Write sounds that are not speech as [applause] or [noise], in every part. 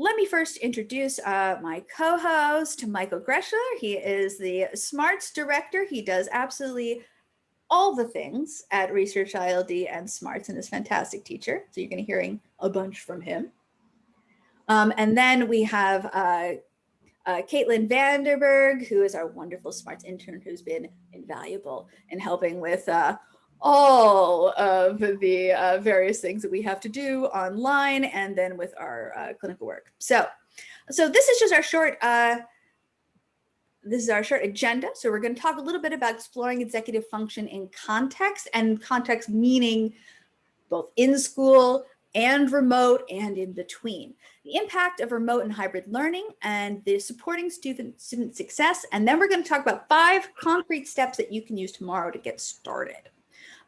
let me first introduce uh, my co-host, Michael Greschler. He is the SMARTS director. He does absolutely all the things at Research ILD and SMARTS and is a fantastic teacher. So you're going to be hearing a bunch from him. Um, and then we have uh, uh, Caitlin Vanderberg, who is our wonderful SMARTS intern who's been invaluable in helping with uh, all of the uh, various things that we have to do online and then with our uh, clinical work. So, so this is just our short, uh, this is our short agenda. So we're going to talk a little bit about exploring executive function in context and context meaning both in school and remote and in between. The impact of remote and hybrid learning and the supporting student, student success. And then we're going to talk about five concrete steps that you can use tomorrow to get started.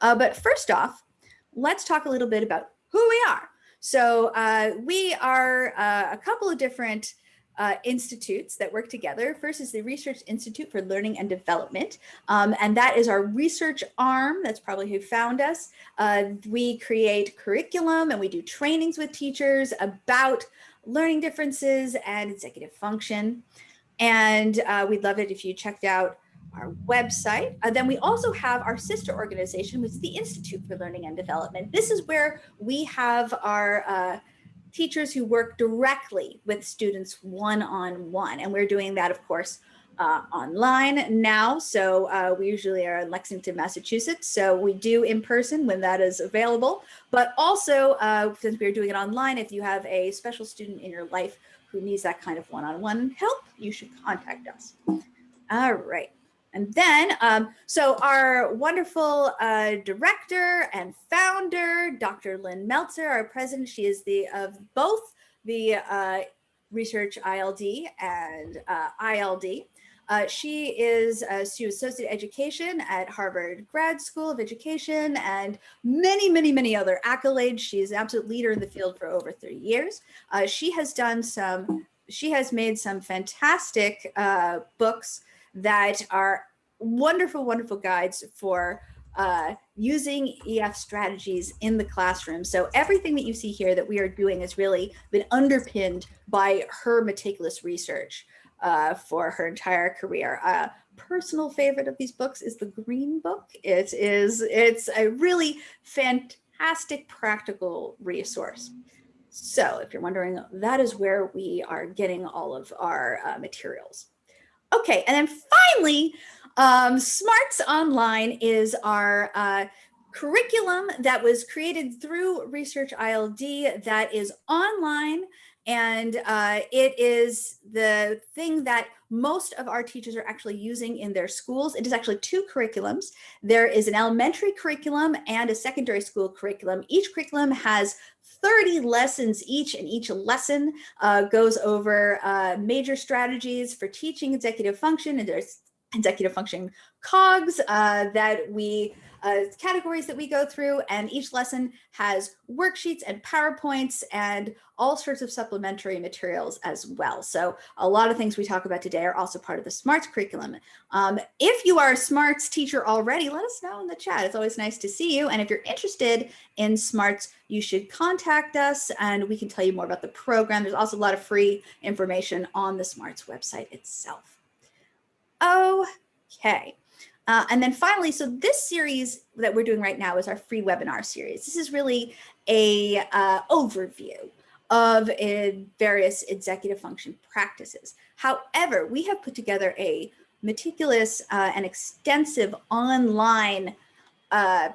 Uh, but first off, let's talk a little bit about who we are. So uh, we are uh, a couple of different uh, institutes that work together. First is the Research Institute for Learning and Development, um, and that is our research arm. That's probably who found us. Uh, we create curriculum and we do trainings with teachers about learning differences and executive function. And uh, we'd love it if you checked out our website. Uh, then we also have our sister organization, which is the Institute for Learning and Development. This is where we have our uh, teachers who work directly with students one-on-one. -on -one. And we're doing that, of course, uh, online now. So uh, we usually are in Lexington, Massachusetts. So we do in person when that is available. But also, uh, since we're doing it online, if you have a special student in your life who needs that kind of one-on-one -on -one help, you should contact us. All right. And then, um, so our wonderful uh, director and founder, Dr. Lynn Meltzer, our president, she is the of both the uh, Research ILD and uh, ILD. Uh, she is uh, she associate education at Harvard Grad School of Education and many, many, many other accolades. She is an absolute leader in the field for over 30 years. Uh, she has done some, she has made some fantastic books that are wonderful, wonderful guides for uh, using EF strategies in the classroom. So everything that you see here that we are doing has really been underpinned by her meticulous research uh, for her entire career. Uh, personal favorite of these books is the Green Book. It is, it's a really fantastic practical resource. So if you're wondering, that is where we are getting all of our uh, materials. Okay, and then finally, um, Smarts Online is our uh, curriculum that was created through Research ILD that is online and uh, it is the thing that most of our teachers are actually using in their schools. It is actually two curriculums. There is an elementary curriculum and a secondary school curriculum. Each curriculum has 30 lessons each and each lesson uh, goes over uh, major strategies for teaching executive function and there's executive function cogs uh, that we uh, categories that we go through and each lesson has worksheets and PowerPoints and all sorts of supplementary materials as well. So a lot of things we talk about today are also part of the SMARTS curriculum. Um, if you are a SMARTS teacher already, let us know in the chat. It's always nice to see you. And if you're interested in SMARTS, you should contact us and we can tell you more about the program. There's also a lot of free information on the SMARTS website itself. Okay. Uh, and then finally, so this series that we're doing right now is our free webinar series. This is really a uh, overview of uh, various executive function practices. However, we have put together a meticulous uh, and extensive online uh,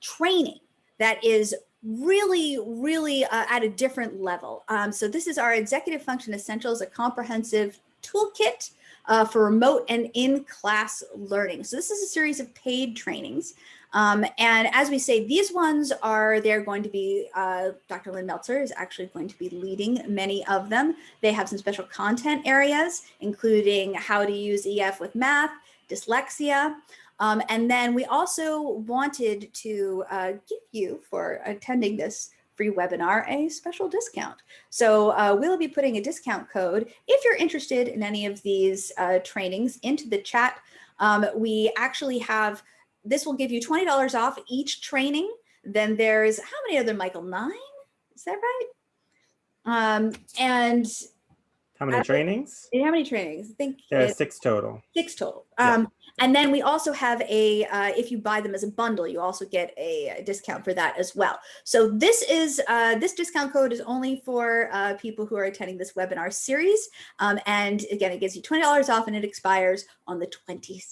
training that is really, really uh, at a different level. Um, so this is our Executive Function Essentials, a comprehensive toolkit uh, for remote and in-class learning. So this is a series of paid trainings. Um, and as we say, these ones are, they're going to be, uh, Dr. Lynn Meltzer is actually going to be leading many of them. They have some special content areas, including how to use EF with math, dyslexia. Um, and then we also wanted to uh, give you, for attending this free webinar a special discount. So uh, we'll be putting a discount code if you're interested in any of these uh, trainings into the chat. Um, we actually have, this will give you $20 off each training. Then there's, how many other, Michael, nine? Is that right? Um, and how many trainings? How many trainings? I think there are six total. Six total. Um, and then we also have a, uh, if you buy them as a bundle, you also get a, a discount for that as well. So this is, uh, this discount code is only for uh, people who are attending this webinar series. Um, and again, it gives you $20 off and it expires on the 22nd.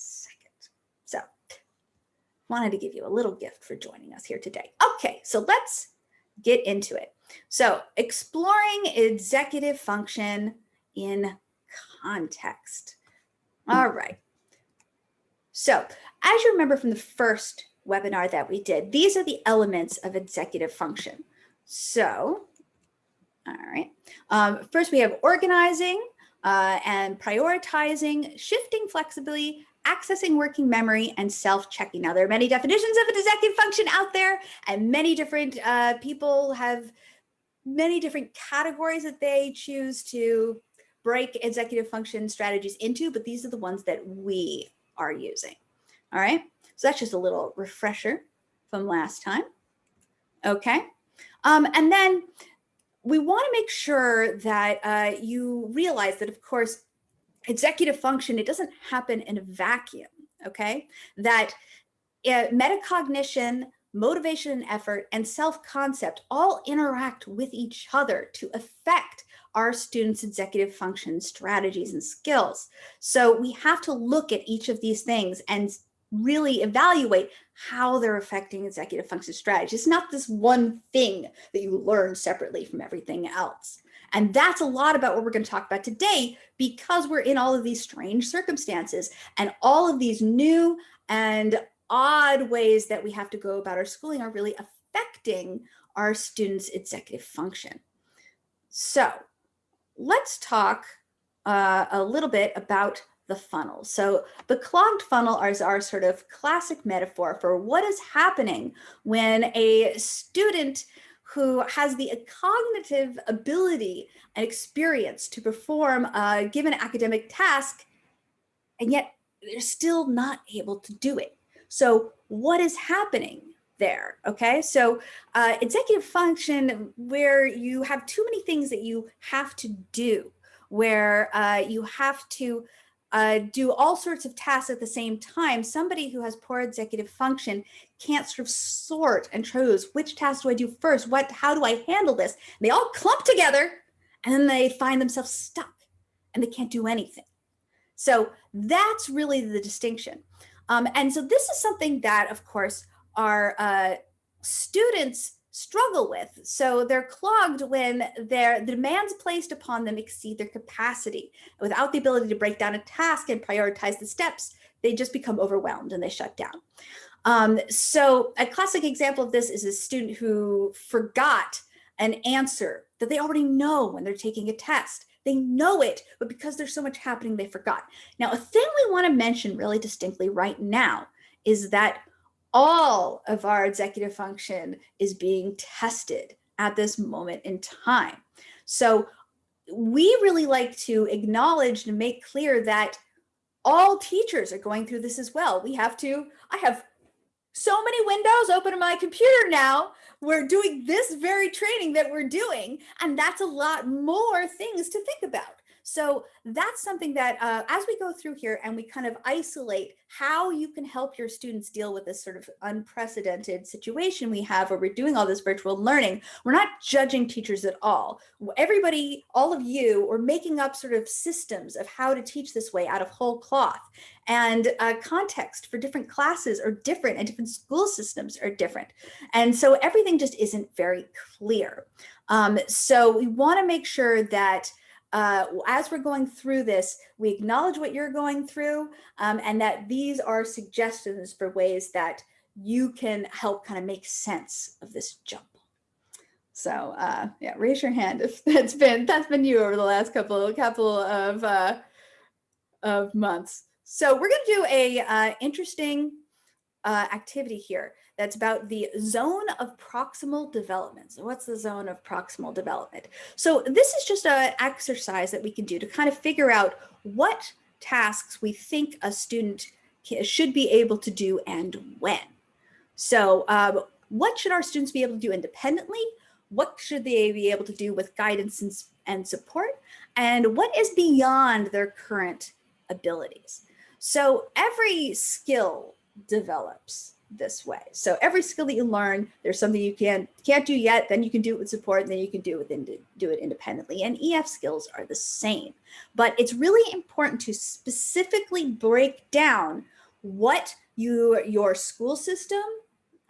So wanted to give you a little gift for joining us here today. Okay, so let's get into it. So exploring executive function in context. All right. So as you remember from the first webinar that we did, these are the elements of executive function. So, all right. Um, first, we have organizing uh, and prioritizing, shifting flexibility, accessing working memory, and self-checking. Now, there are many definitions of an executive function out there, and many different uh, people have many different categories that they choose to break executive function strategies into, but these are the ones that we are using. All right, so that's just a little refresher from last time. Okay, um, and then we want to make sure that uh, you realize that, of course, executive function, it doesn't happen in a vacuum, okay? That uh, metacognition, motivation and effort, and self-concept all interact with each other to affect our students' executive function strategies and skills. So we have to look at each of these things and really evaluate how they're affecting executive function strategy. It's not this one thing that you learn separately from everything else. And that's a lot about what we're going to talk about today because we're in all of these strange circumstances and all of these new and odd ways that we have to go about our schooling are really affecting our students' executive function. So let's talk uh, a little bit about the funnel. So the clogged funnel is our sort of classic metaphor for what is happening when a student who has the cognitive ability and experience to perform a given academic task, and yet they're still not able to do it. So what is happening? There. Okay, so uh, executive function where you have too many things that you have to do, where uh, you have to uh, do all sorts of tasks at the same time. Somebody who has poor executive function can't sort of sort and choose which task do I do first? What? How do I handle this? They all clump together, and then they find themselves stuck, and they can't do anything. So that's really the distinction. Um, and so this is something that, of course, our uh, students struggle with. So they're clogged when their the demands placed upon them exceed their capacity. Without the ability to break down a task and prioritize the steps, they just become overwhelmed and they shut down. Um, so a classic example of this is a student who forgot an answer that they already know when they're taking a test. They know it, but because there's so much happening, they forgot. Now, a thing we want to mention really distinctly right now is that all of our executive function is being tested at this moment in time. So we really like to acknowledge and make clear that all teachers are going through this as well. We have to, I have so many windows open on my computer now. We're doing this very training that we're doing, and that's a lot more things to think about. So that's something that uh, as we go through here and we kind of isolate how you can help your students deal with this sort of unprecedented situation we have where we're doing all this virtual learning, we're not judging teachers at all. Everybody, all of you are making up sort of systems of how to teach this way out of whole cloth. And uh, context for different classes are different and different school systems are different. And so everything just isn't very clear. Um, so we wanna make sure that uh, as we're going through this, we acknowledge what you're going through um, and that these are suggestions for ways that you can help kind of make sense of this jump. So uh, yeah, raise your hand if [laughs] that's been that's been you over the last couple couple of uh, of months. So we're going to do a uh, interesting uh, activity here that's about the zone of proximal development. So what's the zone of proximal development? So this is just an exercise that we can do to kind of figure out what tasks we think a student should be able to do and when. So um, what should our students be able to do independently? what should they be able to do with guidance and, and support, and what is beyond their current abilities. So every skill develops this way. So every skill that you learn, there's something you can, can't do yet, then you can do it with support, and then you can do it, do it independently. And EF skills are the same. But it's really important to specifically break down what you, your school system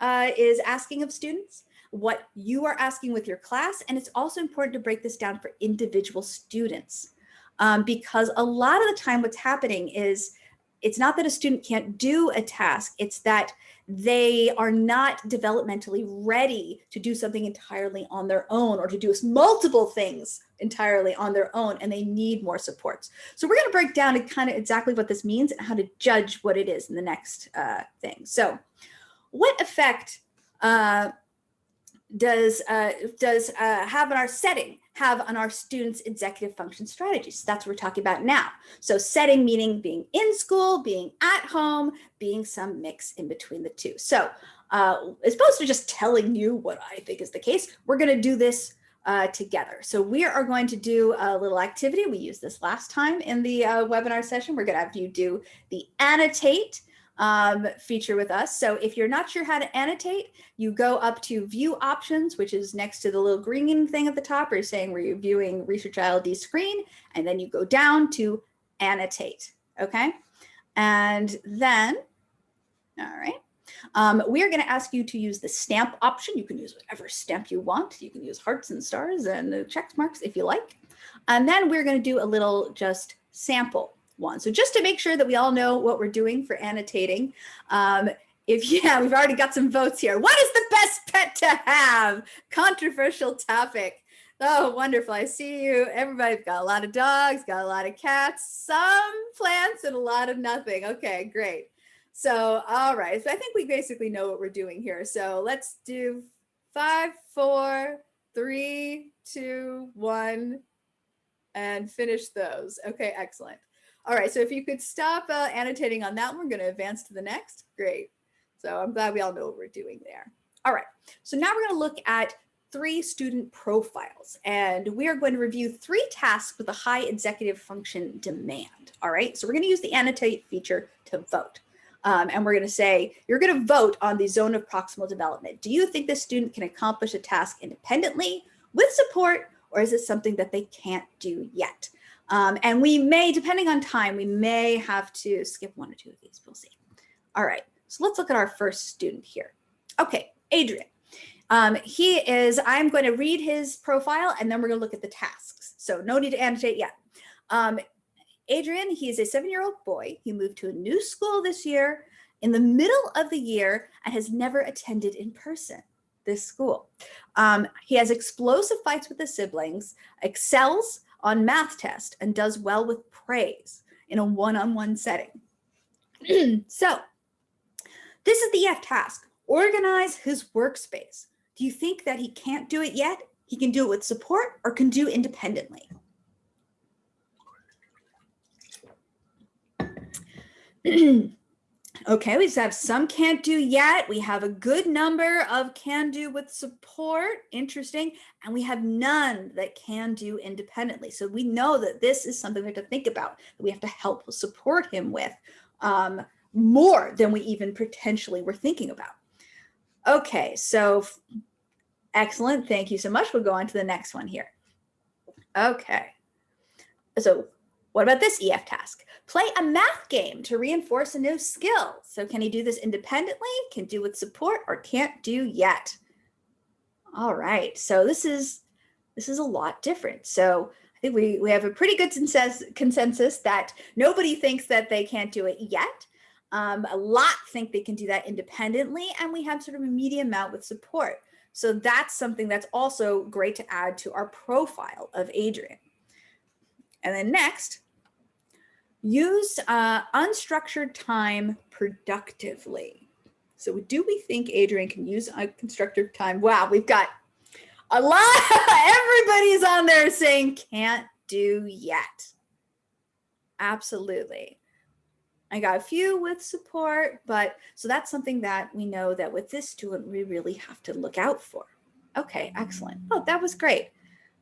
uh, is asking of students, what you are asking with your class, and it's also important to break this down for individual students. Um, because a lot of the time what's happening is it's not that a student can't do a task, it's that they are not developmentally ready to do something entirely on their own or to do multiple things entirely on their own and they need more supports. So we're going to break down kind of exactly what this means and how to judge what it is in the next uh, thing. So what effect uh, does uh, does uh, have in our setting have on our students executive function strategies. That's what we're talking about now. So setting meaning being in school being at home being some mix in between the two. So uh, as opposed to just telling you what I think is the case we're going to do this uh, together. So we are going to do a little activity. We used this last time in the uh, webinar session. We're going to have you do the annotate um, feature with us. So if you're not sure how to annotate, you go up to view options, which is next to the little green thing at the top, or saying where you're viewing Research ILD screen, and then you go down to annotate, okay? And then, all right, um, we are going to ask you to use the stamp option. You can use whatever stamp you want. You can use hearts and stars and check marks if you like. And then we're going to do a little just sample one. So just to make sure that we all know what we're doing for annotating, um, if [laughs] yeah, we've already got some votes here. What is the best pet to have? Controversial topic. Oh, wonderful. I see you. Everybody's got a lot of dogs, got a lot of cats, some plants, and a lot of nothing. Okay, great. So, all right. So I think we basically know what we're doing here. So let's do five, four, three, two, one, and finish those. Okay, excellent. All right, so if you could stop uh, annotating on that we're going to advance to the next. Great. So I'm glad we all know what we're doing there. All right, so now we're going to look at three student profiles, and we are going to review three tasks with a high executive function demand. All right, so we're going to use the annotate feature to vote. Um, and we're going to say, you're going to vote on the zone of proximal development. Do you think this student can accomplish a task independently with support, or is it something that they can't do yet? Um, and we may, depending on time, we may have to skip one or two of these. We'll see. All right, so let's look at our first student here. Okay, Adrian. Um, he is, I'm going to read his profile and then we're going to look at the tasks. So no need to annotate yet. Um, Adrian, he is a seven-year-old boy. He moved to a new school this year in the middle of the year and has never attended in person this school. Um, he has explosive fights with his siblings, excels on math test and does well with praise in a one-on-one -on -one setting. [clears throat] so this is the EF task, organize his workspace. Do you think that he can't do it yet? He can do it with support or can do independently. [clears throat] Okay, we have some can't do yet. We have a good number of can do with support. Interesting. And we have none that can do independently. So we know that this is something we have to think about that we have to help support him with um, more than we even potentially were thinking about. Okay, so excellent. Thank you so much. We'll go on to the next one here. Okay. So what about this EF task? Play a math game to reinforce a new skill. So can he do this independently, can do with support, or can't do yet? All right, so this is this is a lot different. So I think we, we have a pretty good consensus that nobody thinks that they can't do it yet. Um, a lot think they can do that independently, and we have sort of a medium amount with support. So that's something that's also great to add to our profile of Adrian. And then next, use uh, unstructured time productively. So do we think Adrian can use unstructured time? Wow, we've got a lot. [laughs] Everybody's on there saying can't do yet. Absolutely. I got a few with support, but so that's something that we know that with this student, we really have to look out for. Okay, excellent. Oh, that was great.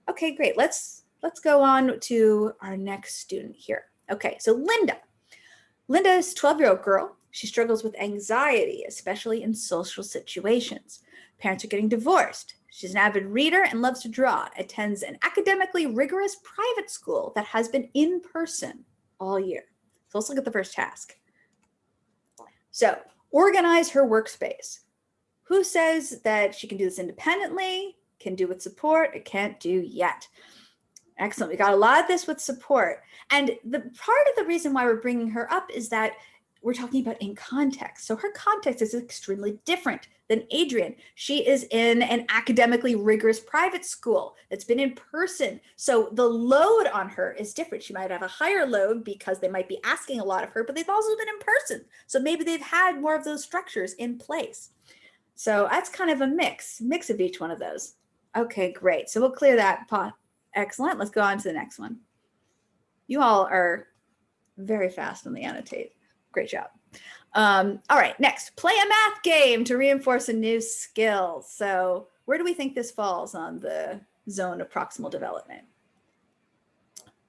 Okay, great. Let's let's go on to our next student here. Okay, so Linda. Linda is a 12-year-old girl. She struggles with anxiety, especially in social situations. Parents are getting divorced. She's an avid reader and loves to draw, attends an academically rigorous private school that has been in person all year. So let's look at the first task. So organize her workspace. Who says that she can do this independently, can do with support, or can't do yet? Excellent. We got a lot of this with support. And the part of the reason why we're bringing her up is that we're talking about in context. So her context is extremely different than Adrian. She is in an academically rigorous private school that's been in person. So the load on her is different. She might have a higher load because they might be asking a lot of her, but they've also been in person. So maybe they've had more of those structures in place. So that's kind of a mix, mix of each one of those. Okay, great. So we'll clear that. Excellent. Let's go on to the next one. You all are very fast on the annotate. Great job. Um, all right, next, play a math game to reinforce a new skill. So where do we think this falls on the zone of proximal development?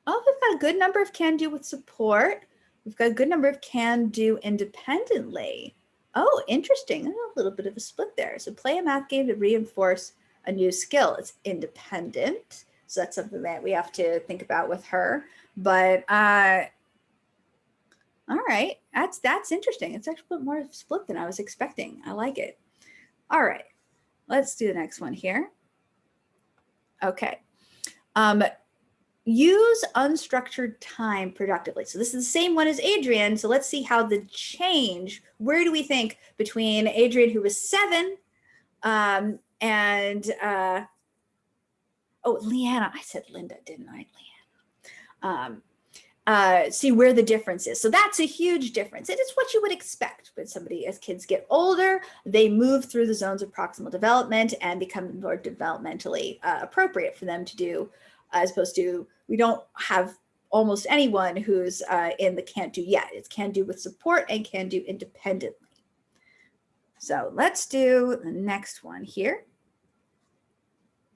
Oh, we've got a good number of can do with support. We've got a good number of can do independently. Oh, interesting. A little bit of a split there. So play a math game to reinforce a new skill. It's independent. So that's something that we have to think about with her. But uh, all right, that's that's interesting. It's actually a bit more split than I was expecting. I like it. All right, let's do the next one here. Okay. Um, use unstructured time productively. So this is the same one as Adrian. So let's see how the change, where do we think between Adrian, who was seven, um, and, uh, oh, Leanna, I said Linda, didn't I, Leanna? Um, uh, see where the difference is. So that's a huge difference. It is what you would expect when somebody, as kids get older, they move through the zones of proximal development and become more developmentally uh, appropriate for them to do, as opposed to we don't have almost anyone who's uh, in the can't do yet. It's can do with support and can do independently. So let's do the next one here.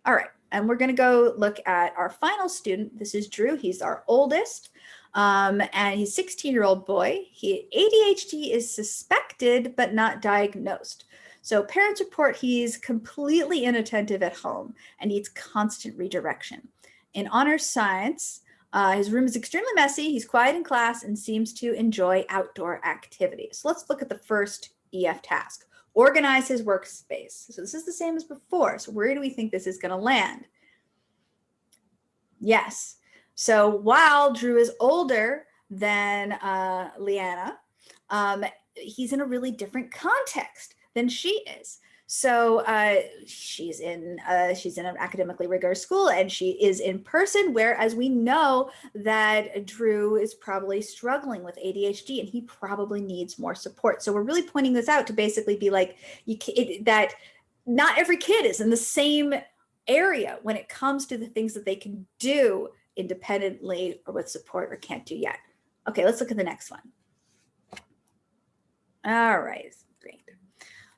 All right, and we're gonna go look at our final student. This is Drew, he's our oldest. Um, and he's 16 year old boy. He ADHD is suspected, but not diagnosed. So parents report he's completely inattentive at home and needs constant redirection. In honors science, uh, his room is extremely messy. He's quiet in class and seems to enjoy outdoor activities. So let's look at the first EF task. Organize his workspace. So this is the same as before. So where do we think this is going to land? Yes, so while Drew is older than uh, Leanna, um, he's in a really different context than she is. So uh, she's in uh, she's in an academically rigorous school and she is in person, whereas we know that Drew is probably struggling with ADHD and he probably needs more support. So we're really pointing this out to basically be like you it, that not every kid is in the same area when it comes to the things that they can do independently or with support or can't do yet. Okay, let's look at the next one. All right.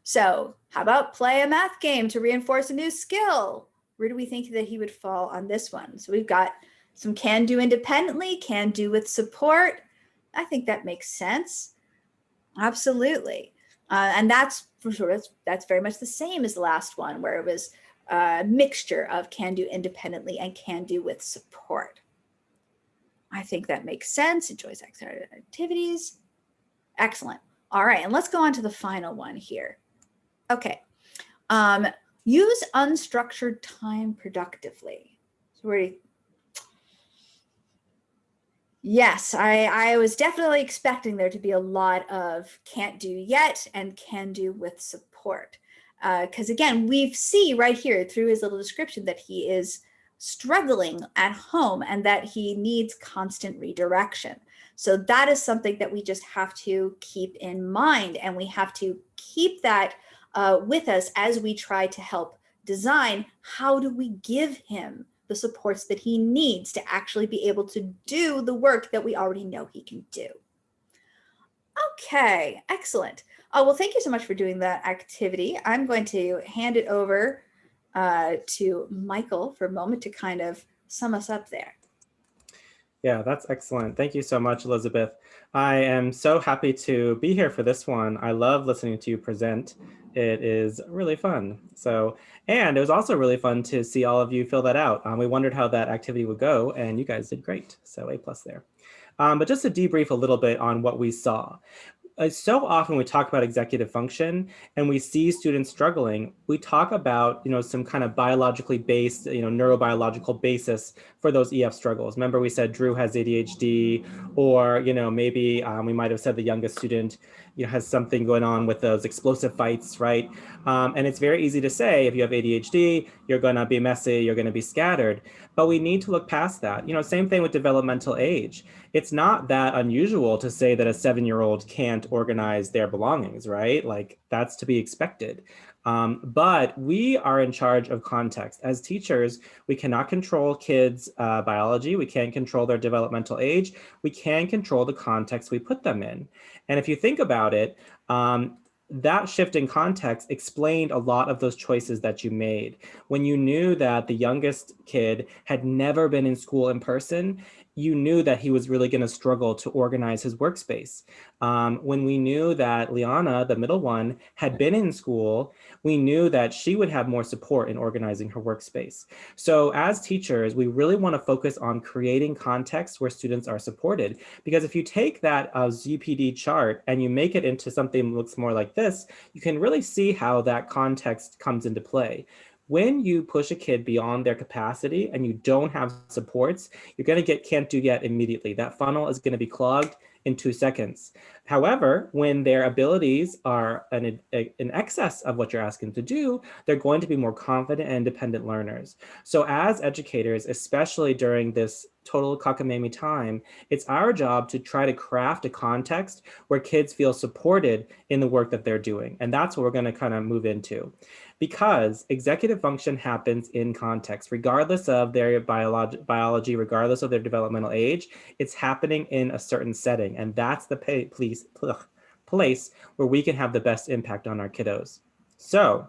So how about play a math game to reinforce a new skill? Where do we think that he would fall on this one? So we've got some can do independently, can do with support. I think that makes sense. Absolutely. Uh, and that's for sure, that's, that's very much the same as the last one where it was a mixture of can do independently and can do with support. I think that makes sense. Enjoys activities. Excellent. All right, and let's go on to the final one here. Okay. Um, use unstructured time productively. So Yes, I, I was definitely expecting there to be a lot of can't do yet and can do with support because uh, again, we see right here through his little description that he is struggling at home and that he needs constant redirection. So that is something that we just have to keep in mind and we have to keep that uh, with us as we try to help design how do we give him the supports that he needs to actually be able to do the work that we already know he can do. Okay, excellent. Oh, well, thank you so much for doing that activity. I'm going to hand it over uh, to Michael for a moment to kind of sum us up there. Yeah, that's excellent. Thank you so much, Elizabeth. I am so happy to be here for this one. I love listening to you present. It is really fun. So, and it was also really fun to see all of you fill that out. Um, we wondered how that activity would go and you guys did great. So A plus there. Um, but just to debrief a little bit on what we saw uh, so often we talk about executive function and we see students struggling, we talk about, you know, some kind of biologically based, you know, neurobiological basis for those EF struggles. Remember we said Drew has ADHD or, you know, maybe um, we might have said the youngest student, you know, has something going on with those explosive fights, right? Um, and it's very easy to say if you have ADHD, you're going to be messy, you're going to be scattered. But we need to look past that. You know, same thing with developmental age. It's not that unusual to say that a seven-year-old can't organize their belongings, right? Like that's to be expected. Um, but we are in charge of context. As teachers, we cannot control kids' uh, biology. We can't control their developmental age. We can control the context we put them in. And if you think about it, um, that shift in context explained a lot of those choices that you made. When you knew that the youngest kid had never been in school in person, you knew that he was really going to struggle to organize his workspace. Um, when we knew that Liana, the middle one, had been in school, we knew that she would have more support in organizing her workspace. So as teachers, we really want to focus on creating context where students are supported. Because if you take that uh, ZPD chart and you make it into something that looks more like this, you can really see how that context comes into play when you push a kid beyond their capacity and you don't have supports, you're going to get can't do yet immediately. That funnel is going to be clogged in two seconds. However, when their abilities are an, in excess of what you're asking to do, they're going to be more confident and independent learners. So as educators, especially during this total cockamamie time, it's our job to try to craft a context where kids feel supported in the work that they're doing. And that's what we're going to kind of move into because executive function happens in context, regardless of their biology, biology, regardless of their developmental age, it's happening in a certain setting. And that's the place, place where we can have the best impact on our kiddos. So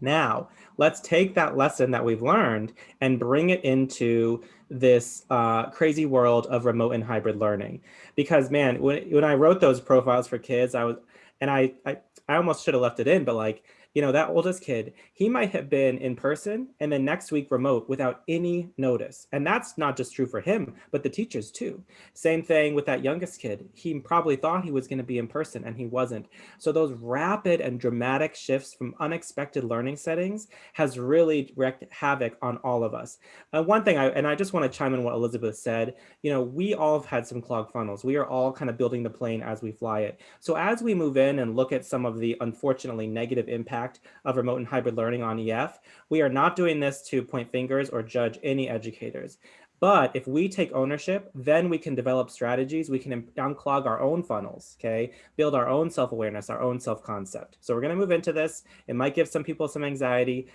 now let's take that lesson that we've learned and bring it into this uh, crazy world of remote and hybrid learning. Because man, when, when I wrote those profiles for kids, I was, and I, I, I almost should have left it in, but like, you know, that oldest kid, he might have been in person and then next week remote without any notice. And that's not just true for him, but the teachers too. Same thing with that youngest kid. He probably thought he was going to be in person and he wasn't. So those rapid and dramatic shifts from unexpected learning settings has really wreaked havoc on all of us. Uh, one thing, I, and I just want to chime in what Elizabeth said, you know, we all have had some clogged funnels. We are all kind of building the plane as we fly it. So as we move in and look at some of the unfortunately negative impacts impact of remote and hybrid learning on EF. We are not doing this to point fingers or judge any educators. But if we take ownership, then we can develop strategies. We can unclog our own funnels, okay? Build our own self-awareness, our own self-concept. So we're gonna move into this. It might give some people some anxiety.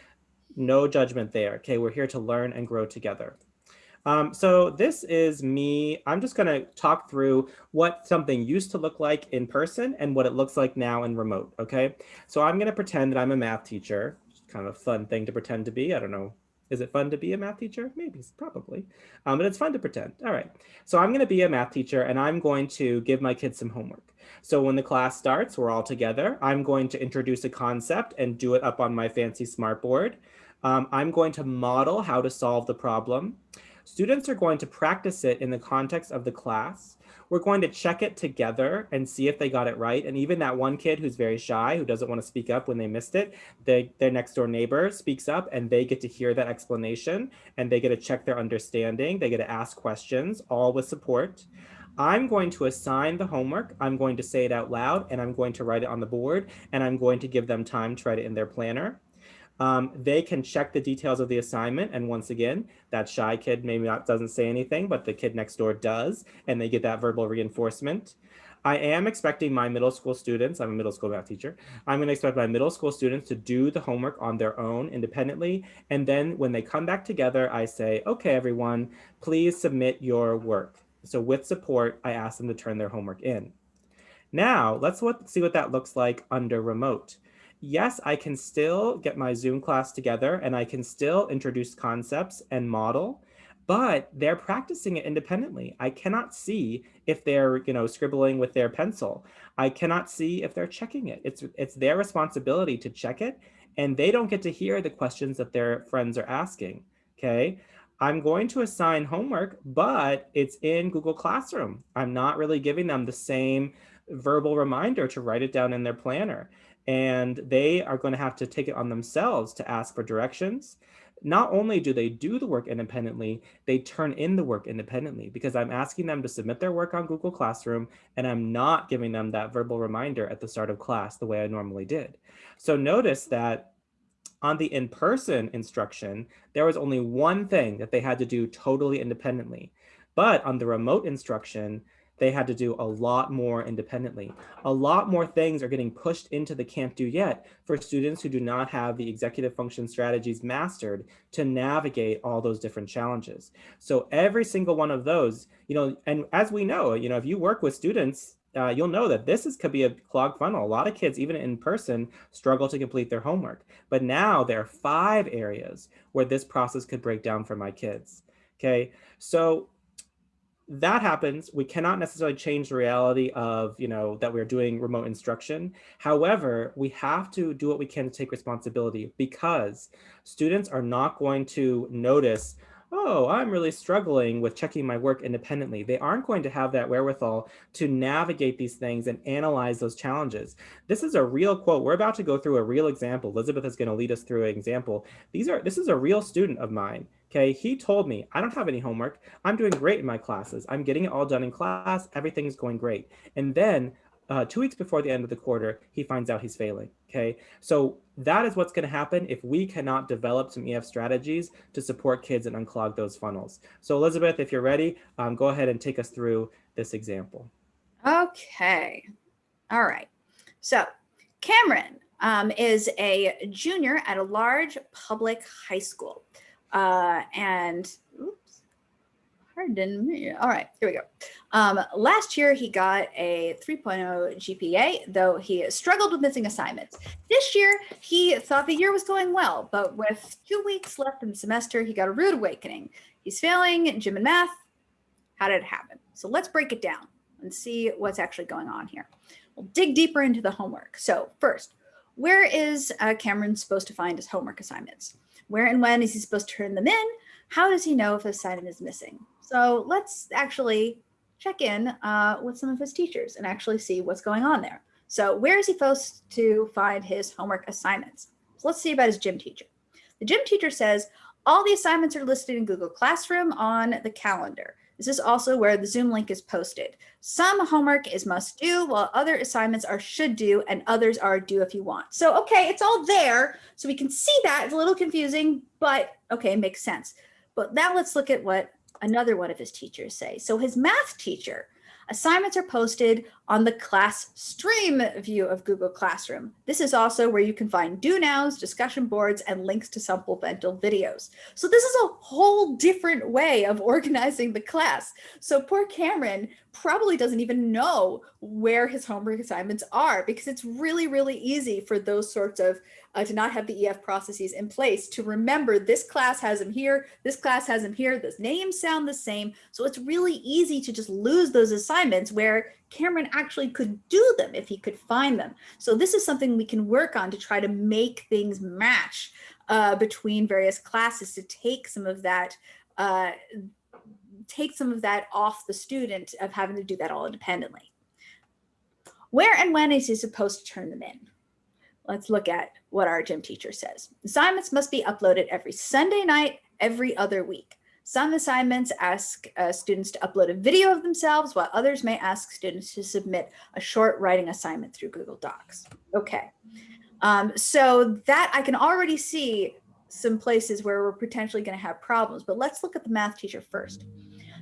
No judgment there, okay? We're here to learn and grow together. Um, so this is me. I'm just going to talk through what something used to look like in person and what it looks like now in remote. Okay, so I'm going to pretend that I'm a math teacher. Kind of a fun thing to pretend to be. I don't know. Is it fun to be a math teacher? Maybe, probably. Um, but it's fun to pretend. All right. So I'm going to be a math teacher and I'm going to give my kids some homework. So when the class starts, we're all together. I'm going to introduce a concept and do it up on my fancy smartboard. Um, I'm going to model how to solve the problem. Students are going to practice it in the context of the class. We're going to check it together and see if they got it right. And even that one kid who's very shy, who doesn't want to speak up when they missed it, they, their next door neighbor speaks up and they get to hear that explanation and they get to check their understanding. They get to ask questions, all with support. I'm going to assign the homework. I'm going to say it out loud and I'm going to write it on the board and I'm going to give them time to write it in their planner. Um, they can check the details of the assignment. And once again, that shy kid maybe not doesn't say anything, but the kid next door does, and they get that verbal reinforcement. I am expecting my middle school students, I'm a middle school math teacher, I'm gonna expect my middle school students to do the homework on their own independently. And then when they come back together, I say, okay, everyone, please submit your work. So with support, I ask them to turn their homework in. Now let's see what that looks like under remote yes, I can still get my Zoom class together and I can still introduce concepts and model, but they're practicing it independently. I cannot see if they're, you know, scribbling with their pencil. I cannot see if they're checking it. It's, it's their responsibility to check it and they don't get to hear the questions that their friends are asking, okay? I'm going to assign homework, but it's in Google Classroom. I'm not really giving them the same verbal reminder to write it down in their planner. And they are going to have to take it on themselves to ask for directions. Not only do they do the work independently, they turn in the work independently because I'm asking them to submit their work on Google Classroom and I'm not giving them that verbal reminder at the start of class the way I normally did. So notice that on the in-person instruction, there was only one thing that they had to do totally independently. But on the remote instruction, they had to do a lot more independently. A lot more things are getting pushed into the can't do yet for students who do not have the executive function strategies mastered to navigate all those different challenges. So every single one of those, you know, and as we know, you know, if you work with students uh, you'll know that this is could be a clogged funnel. A lot of kids, even in person, struggle to complete their homework. But now there are five areas where this process could break down for my kids. Okay, so that happens. We cannot necessarily change the reality of, you know, that we're doing remote instruction. However, we have to do what we can to take responsibility because students are not going to notice oh, I'm really struggling with checking my work independently. They aren't going to have that wherewithal to navigate these things and analyze those challenges. This is a real quote. We're about to go through a real example. Elizabeth is going to lead us through an example. These are this is a real student of mine. Okay, he told me, I don't have any homework. I'm doing great in my classes. I'm getting it all done in class. Everything's going great. And then uh, two weeks before the end of the quarter, he finds out he's failing. Okay, so that is what's going to happen if we cannot develop some EF strategies to support kids and unclog those funnels. So Elizabeth, if you're ready, um, go ahead and take us through this example. Okay, all right. So Cameron um, is a junior at a large public high school. Uh, and oops, pardon me. All right, here we go. Um, last year, he got a 3.0 GPA, though he struggled with missing assignments. This year, he thought the year was going well, but with two weeks left in the semester, he got a rude awakening. He's failing gym and math. How did it happen? So let's break it down and see what's actually going on here. We'll dig deeper into the homework. So first, where is uh, Cameron supposed to find his homework assignments? Where and when is he supposed to turn them in? How does he know if a assignment is missing? So let's actually check in uh, with some of his teachers and actually see what's going on there. So where is he supposed to find his homework assignments? So let's see about his gym teacher. The gym teacher says all the assignments are listed in Google Classroom on the calendar. This is also where the Zoom link is posted. Some homework is must do while other assignments are should do and others are do if you want. So, okay, it's all there. So we can see that it's a little confusing, but okay, makes sense. But now let's look at what another one of his teachers say. So his math teacher, assignments are posted on the class stream view of Google Classroom. This is also where you can find do nows, discussion boards, and links to supplemental videos. So this is a whole different way of [laughs] organizing the class. So poor Cameron probably doesn't even know where his homework assignments are because it's really, really easy for those sorts of uh, to not have the EF processes in place to remember this class has them here, this class has them here, the names sound the same. So it's really easy to just lose those assignments where Cameron actually could do them if he could find them. So this is something we can work on to try to make things match uh, between various classes to take some of that uh, take some of that off the student of having to do that all independently. Where and when is he supposed to turn them in? Let's look at what our gym teacher says. Assignments must be uploaded every Sunday night, every other week. Some assignments ask uh, students to upload a video of themselves, while others may ask students to submit a short writing assignment through Google Docs. Okay, um, so that I can already see some places where we're potentially going to have problems, but let's look at the math teacher first.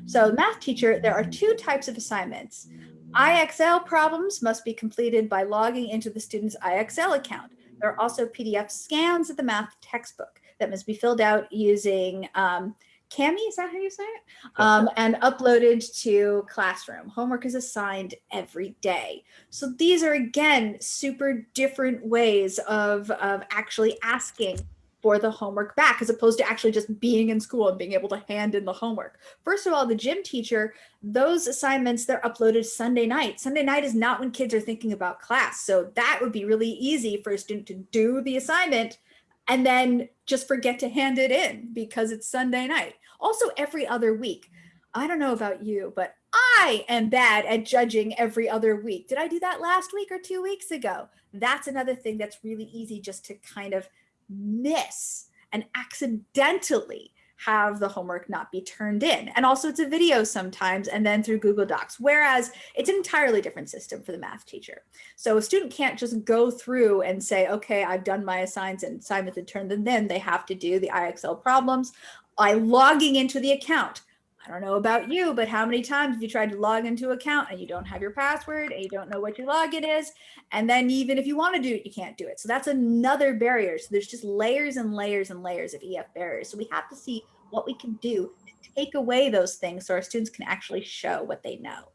So math teacher, there are two types of assignments. IXL problems must be completed by logging into the student's IXL account. There are also PDF scans of the math textbook that must be filled out using um, Kami, is that how you say it? Um, and uploaded to Classroom. Homework is assigned every day. So these are, again, super different ways of, of actually asking for the homework back as opposed to actually just being in school and being able to hand in the homework. First of all, the gym teacher, those assignments, they're uploaded Sunday night. Sunday night is not when kids are thinking about class. So that would be really easy for a student to do the assignment and then just forget to hand it in because it's Sunday night. Also every other week. I don't know about you, but I am bad at judging every other week. Did I do that last week or two weeks ago? That's another thing that's really easy just to kind of miss and accidentally have the homework not be turned in. And also it's a video sometimes and then through Google Docs, whereas it's an entirely different system for the math teacher. So a student can't just go through and say, okay, I've done my assigns and assignments and turned them in. They have to do the IXL problems by logging into the account. I don't know about you, but how many times have you tried to log into an account and you don't have your password and you don't know what your login is? And then even if you want to do it, you can't do it. So that's another barrier. So there's just layers and layers and layers of EF barriers. So we have to see what we can do to take away those things so our students can actually show what they know.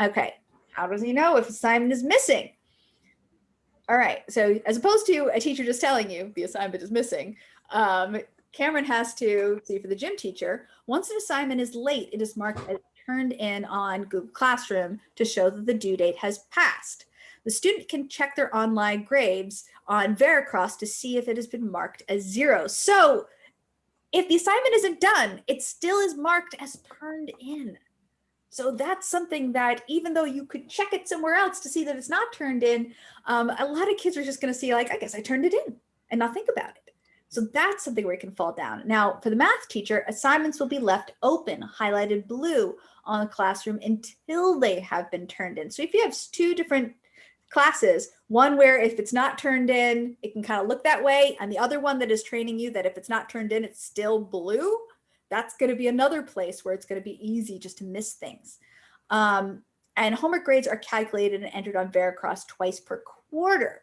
Okay, how does he know if assignment is missing? All right, so as opposed to a teacher just telling you the assignment is missing, um, Cameron has to see for the gym teacher, once an assignment is late, it is marked as turned in on Google Classroom to show that the due date has passed. The student can check their online grades on Veracross to see if it has been marked as zero. So if the assignment isn't done, it still is marked as turned in. So that's something that even though you could check it somewhere else to see that it's not turned in, um, a lot of kids are just going to see like, I guess I turned it in and not think about it. So that's something where it can fall down. Now, for the math teacher, assignments will be left open, highlighted blue on the classroom until they have been turned in. So if you have two different classes, one where if it's not turned in, it can kind of look that way, and the other one that is training you that if it's not turned in, it's still blue, that's going to be another place where it's going to be easy just to miss things. Um, and homework grades are calculated and entered on Veracross twice per quarter.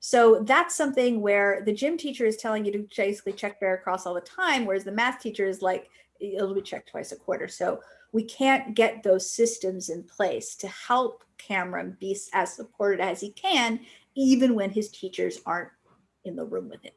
So that's something where the gym teacher is telling you to basically check Veracross all the time, whereas the math teacher is like, it'll be checked twice a quarter. So we can't get those systems in place to help Cameron be as supported as he can, even when his teachers aren't in the room with him.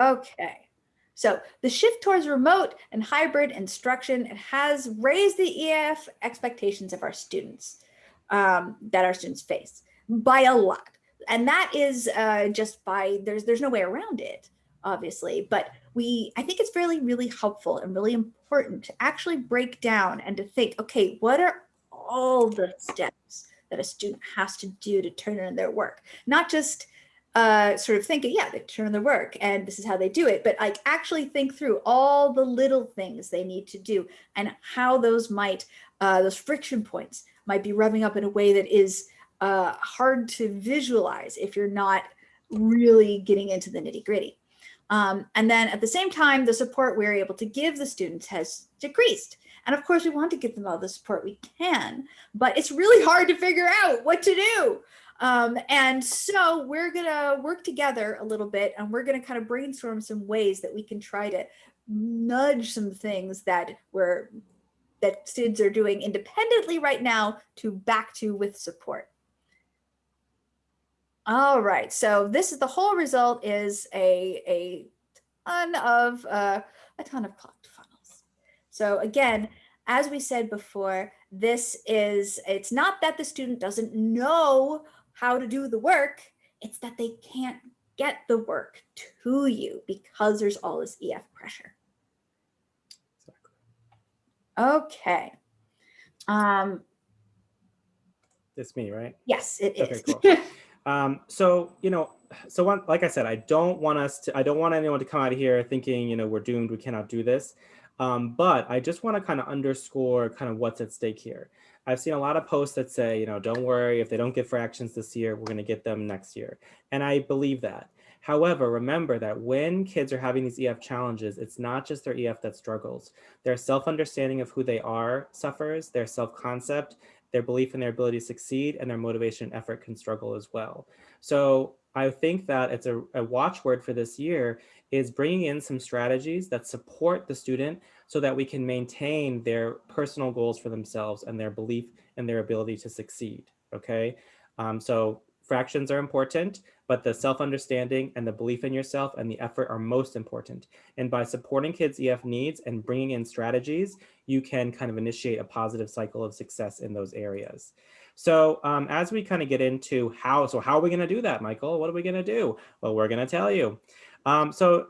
Okay. So the shift towards remote and hybrid instruction has raised the EF expectations of our students um, that our students face by a lot and that is uh, just by there's there's no way around it obviously but we i think it's really really helpful and really important to actually break down and to think okay what are all the steps that a student has to do to turn in their work? Not just uh, sort of thinking, yeah, they turn in their work and this is how they do it, but like actually think through all the little things they need to do and how those might, uh, those friction points might be rubbing up in a way that is uh, hard to visualize if you're not really getting into the nitty gritty. Um, and then at the same time, the support we're able to give the students has decreased. And of course, we want to give them all the support we can, but it's really hard to figure out what to do. Um, and so we're going to work together a little bit and we're going to kind of brainstorm some ways that we can try to nudge some things that we're that students are doing independently right now to back to with support. All right, so this is the whole result is a, a ton of uh, a ton of clogged funnels. So again, as we said before, this is, it's not that the student doesn't know how to do the work, it's that they can't get the work to you because there's all this EF pressure. Exactly. Okay. Um, it's me, right? Yes, it is. Okay, cool. [laughs] Um, so, you know, so one, like I said, I don't want us to, I don't want anyone to come out of here thinking, you know, we're doomed, we cannot do this. Um, but I just want to kind of underscore kind of what's at stake here. I've seen a lot of posts that say, you know, don't worry, if they don't get fractions this year, we're going to get them next year. And I believe that. However, remember that when kids are having these EF challenges, it's not just their EF that struggles. Their self-understanding of who they are suffers, their self-concept, their belief in their ability to succeed and their motivation and effort can struggle as well. So I think that it's a, a watchword for this year is bringing in some strategies that support the student so that we can maintain their personal goals for themselves and their belief in their ability to succeed, okay? Um, so fractions are important, but the self-understanding and the belief in yourself and the effort are most important. And by supporting kids' EF needs and bringing in strategies, you can kind of initiate a positive cycle of success in those areas. So um, as we kind of get into how, so how are we gonna do that, Michael? What are we gonna do? Well, we're gonna tell you. Um, so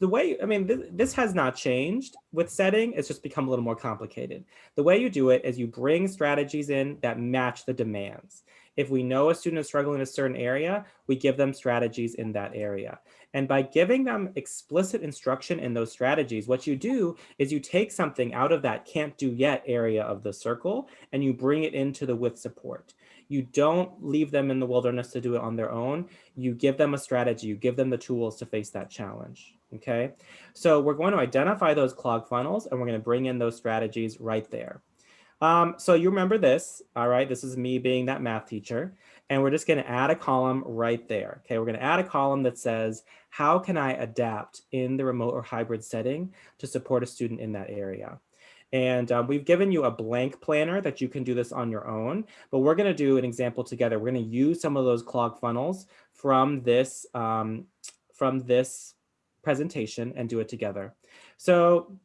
the way, I mean, th this has not changed with setting, it's just become a little more complicated. The way you do it is you bring strategies in that match the demands. If we know a student is struggling in a certain area, we give them strategies in that area. And by giving them explicit instruction in those strategies, what you do is you take something out of that can't do yet area of the circle and you bring it into the with support. You don't leave them in the wilderness to do it on their own. You give them a strategy, you give them the tools to face that challenge. Okay, so we're going to identify those clog funnels and we're going to bring in those strategies right there. Um, so you remember this, all right, this is me being that math teacher, and we're just gonna add a column right there, okay? We're gonna add a column that says, how can I adapt in the remote or hybrid setting to support a student in that area? And um, we've given you a blank planner that you can do this on your own, but we're gonna do an example together. We're gonna use some of those clog funnels from this, um, from this presentation and do it together. So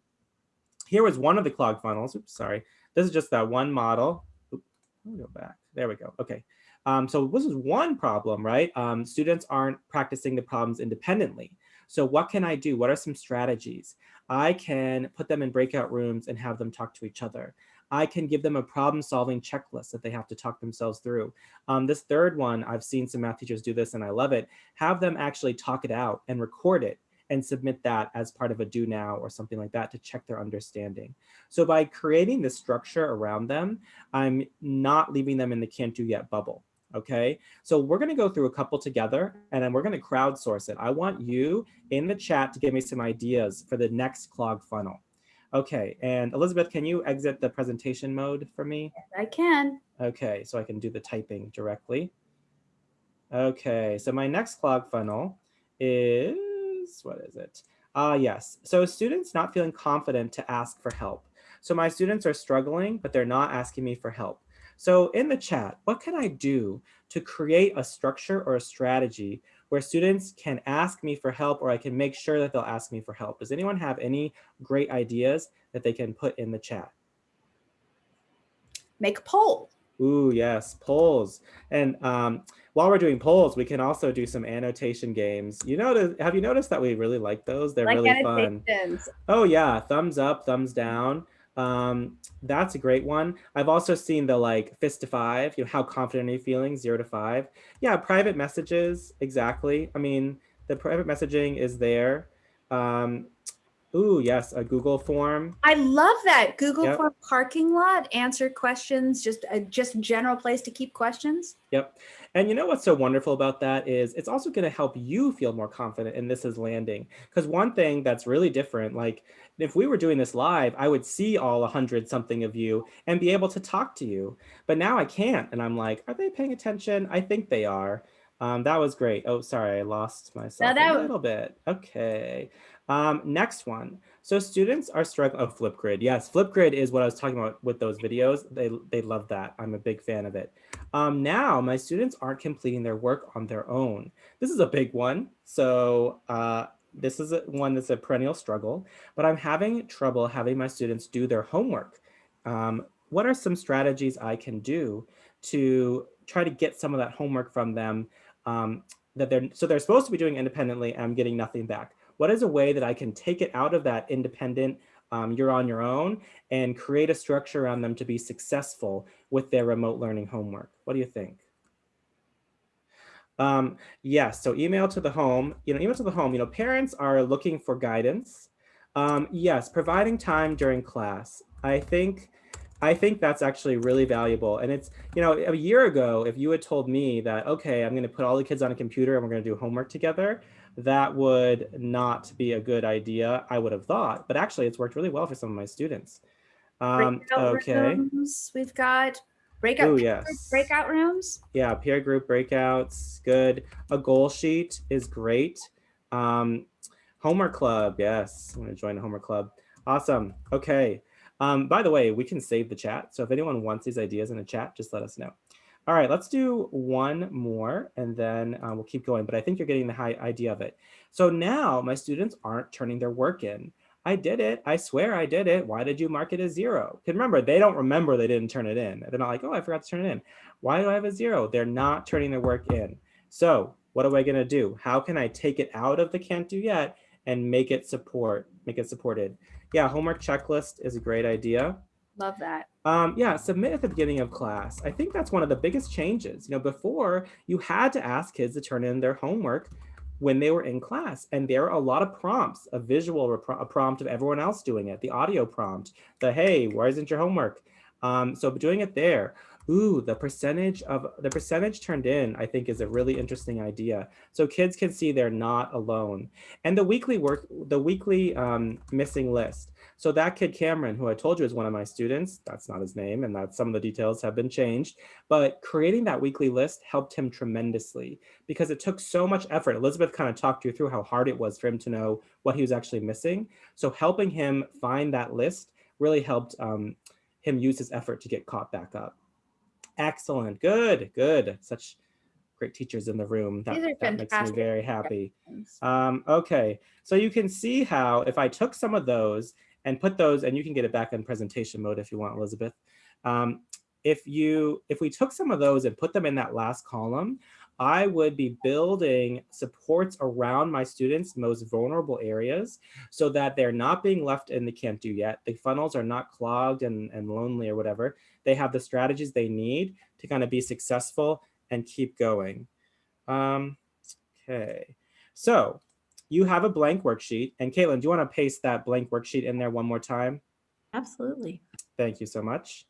here was one of the clog funnels, oops, sorry. This is just that one model. Let me go back, there we go, okay. Um, so this is one problem, right? Um, students aren't practicing the problems independently. So what can I do? What are some strategies? I can put them in breakout rooms and have them talk to each other. I can give them a problem solving checklist that they have to talk themselves through. Um, this third one, I've seen some math teachers do this and I love it. Have them actually talk it out and record it and submit that as part of a do now or something like that to check their understanding. So by creating this structure around them, I'm not leaving them in the can't do yet bubble. Okay, so we're going to go through a couple together and then we're going to crowdsource it. I want you in the chat to give me some ideas for the next clog funnel. Okay, and Elizabeth, can you exit the presentation mode for me? Yes, I can. Okay, so I can do the typing directly. Okay, so my next clog funnel is, what is it? Ah, uh, yes. So students not feeling confident to ask for help. So my students are struggling, but they're not asking me for help. So in the chat, what can I do to create a structure or a strategy where students can ask me for help or I can make sure that they'll ask me for help? Does anyone have any great ideas that they can put in the chat? Make a poll. Ooh, yes, polls. And um, while we're doing polls, we can also do some annotation games. You know, have you noticed that we really like those? They're like really fun. Oh yeah, thumbs up, thumbs down. Um, that's a great one. I've also seen the like fist to five, you know, how confident are you feeling, zero to five. Yeah, private messages, exactly. I mean, the private messaging is there. Um, Ooh, yes, a Google form. I love that Google yep. form parking lot, answer questions, just a just general place to keep questions. Yep. And you know what's so wonderful about that is it's also going to help you feel more confident in this is landing. Because one thing that's really different, like if we were doing this live, I would see all a hundred something of you and be able to talk to you. But now I can't. And I'm like, are they paying attention? I think they are. Um, that was great. Oh, sorry, I lost myself a little bit. Okay. Um, next one. So students are struggling. Oh, Flipgrid. Yes, Flipgrid is what I was talking about with those videos. They, they love that. I'm a big fan of it. Um, now my students aren't completing their work on their own. This is a big one. So uh, this is a, one that's a perennial struggle, but I'm having trouble having my students do their homework. Um, what are some strategies I can do to try to get some of that homework from them um, that they're so they're supposed to be doing independently and I'm getting nothing back what is a way that I can take it out of that independent, um, you're on your own and create a structure around them to be successful with their remote learning homework? What do you think? Um, yes, so email to the home, you know, email to the home, you know, parents are looking for guidance. Um, yes, providing time during class. I think I think that's actually really valuable. And it's, you know, a year ago, if you had told me that, okay, I'm going to put all the kids on a computer and we're going to do homework together, that would not be a good idea, I would have thought. But actually, it's worked really well for some of my students. Um, okay. Rooms. We've got breakout, Ooh, yes. breakout rooms. Yeah, peer group breakouts, good. A goal sheet is great. Um, Homework club. Yes, I'm going to join the homework club. Awesome. Okay. Um, by the way, we can save the chat. So if anyone wants these ideas in a chat, just let us know. All right, let's do one more and then uh, we'll keep going. But I think you're getting the high idea of it. So now my students aren't turning their work in. I did it. I swear I did it. Why did you mark it as zero? Because remember, they don't remember they didn't turn it in. They're not like, oh, I forgot to turn it in. Why do I have a zero? They're not turning their work in. So what am I going to do? How can I take it out of the can't do yet and make it support, make it supported? Yeah, homework checklist is a great idea. Love that. Um, yeah, submit at the beginning of class. I think that's one of the biggest changes. You know, before you had to ask kids to turn in their homework when they were in class. And there are a lot of prompts, a visual a prompt of everyone else doing it, the audio prompt, the hey, why isn't your homework? Um, so doing it there. Ooh, the percentage of the percentage turned in, I think is a really interesting idea. So kids can see they're not alone. And the weekly work, the weekly um, missing list. So that kid Cameron, who I told you is one of my students, that's not his name and that some of the details have been changed, but creating that weekly list helped him tremendously because it took so much effort. Elizabeth kind of talked you through how hard it was for him to know what he was actually missing. So helping him find that list really helped um, him use his effort to get caught back up. Excellent, good, good. Such great teachers in the room. That, that makes me very happy. Um, okay, so you can see how if I took some of those and put those, and you can get it back in presentation mode if you want, Elizabeth. Um, if you, if we took some of those and put them in that last column, I would be building supports around my students' most vulnerable areas so that they're not being left in the can't do yet. The funnels are not clogged and, and lonely or whatever. They have the strategies they need to kind of be successful and keep going. Um, okay, so you have a blank worksheet. And Caitlin, do you want to paste that blank worksheet in there one more time? Absolutely. Thank you so much.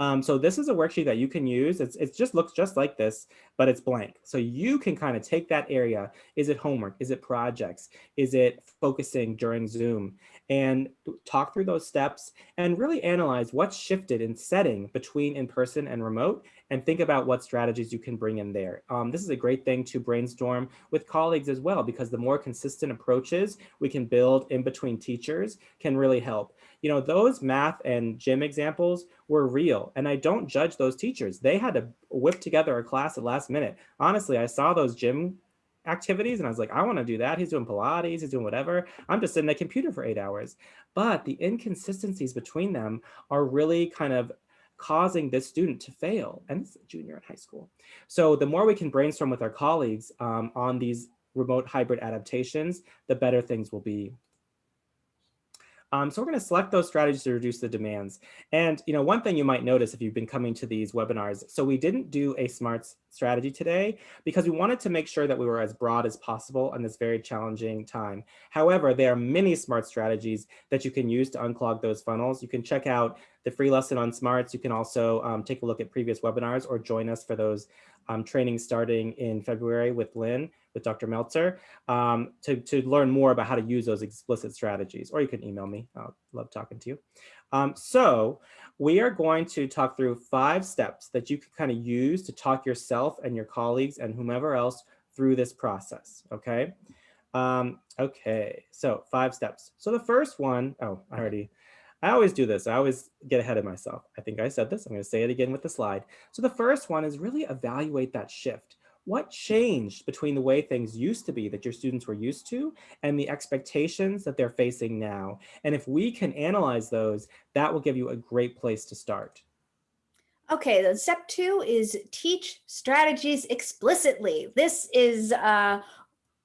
Um, so this is a worksheet that you can use. It's, it just looks just like this, but it's blank. So you can kind of take that area. Is it homework? Is it projects? Is it focusing during Zoom? And talk through those steps and really analyze what's shifted in setting between in-person and remote and think about what strategies you can bring in there. Um, this is a great thing to brainstorm with colleagues as well, because the more consistent approaches we can build in between teachers can really help you know, those math and gym examples were real. And I don't judge those teachers. They had to whip together a class at last minute. Honestly, I saw those gym activities and I was like, I want to do that. He's doing Pilates, he's doing whatever. I'm just sitting at a computer for eight hours. But the inconsistencies between them are really kind of causing this student to fail and a junior in high school. So the more we can brainstorm with our colleagues um, on these remote hybrid adaptations, the better things will be um, so we're going to select those strategies to reduce the demands. And you know, one thing you might notice if you've been coming to these webinars, so we didn't do a smarts strategy today because we wanted to make sure that we were as broad as possible in this very challenging time. However, there are many smart strategies that you can use to unclog those funnels. You can check out the free lesson on smarts. You can also um, take a look at previous webinars or join us for those um, trainings starting in February with Lynn with Dr. Meltzer um, to, to learn more about how to use those explicit strategies, or you can email me. I love talking to you. Um, so we are going to talk through five steps that you can kind of use to talk yourself and your colleagues and whomever else through this process, okay? Um, okay, so five steps. So the first one, oh, I already, I always do this. I always get ahead of myself. I think I said this. I'm going to say it again with the slide. So the first one is really evaluate that shift what changed between the way things used to be that your students were used to and the expectations that they're facing now? And if we can analyze those, that will give you a great place to start. Okay, then step two is teach strategies explicitly. This is uh,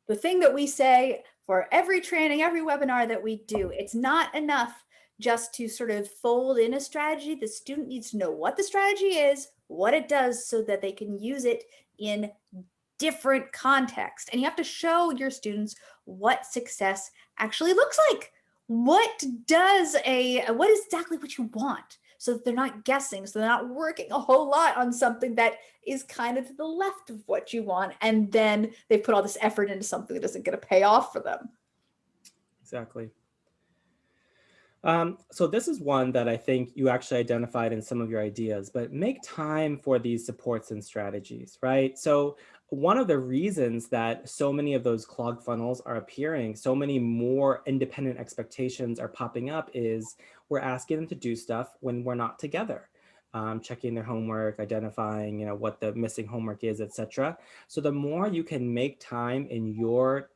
the thing that we say for every training, every webinar that we do. It's not enough just to sort of fold in a strategy. The student needs to know what the strategy is, what it does so that they can use it in different context. And you have to show your students what success actually looks like. What does a, what is exactly what you want? So that they're not guessing, so they're not working a whole lot on something that is kind of to the left of what you want. And then they put all this effort into something that doesn't get a payoff for them. Exactly. Um, so this is one that I think you actually identified in some of your ideas, but make time for these supports and strategies, right? So one of the reasons that so many of those clogged funnels are appearing, so many more independent expectations are popping up is we're asking them to do stuff when we're not together. Um, checking their homework, identifying, you know, what the missing homework is, etc. So the more you can make time in your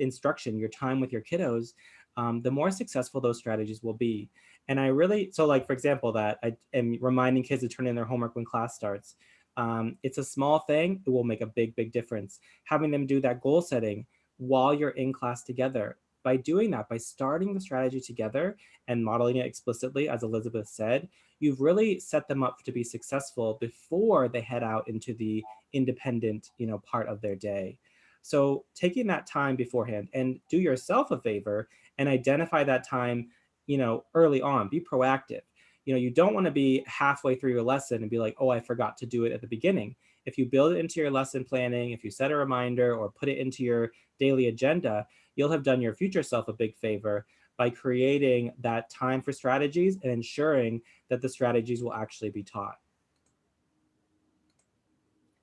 instruction, your time with your kiddos, um, the more successful those strategies will be. And I really, so like, for example, that I am reminding kids to turn in their homework when class starts. Um, it's a small thing, it will make a big, big difference. Having them do that goal setting while you're in class together. By doing that, by starting the strategy together and modeling it explicitly, as Elizabeth said, you've really set them up to be successful before they head out into the independent you know, part of their day. So taking that time beforehand and do yourself a favor and identify that time you know, early on, be proactive you know, you don't want to be halfway through your lesson and be like, oh, I forgot to do it at the beginning. If you build it into your lesson planning, if you set a reminder or put it into your daily agenda, you'll have done your future self a big favor by creating that time for strategies and ensuring that the strategies will actually be taught.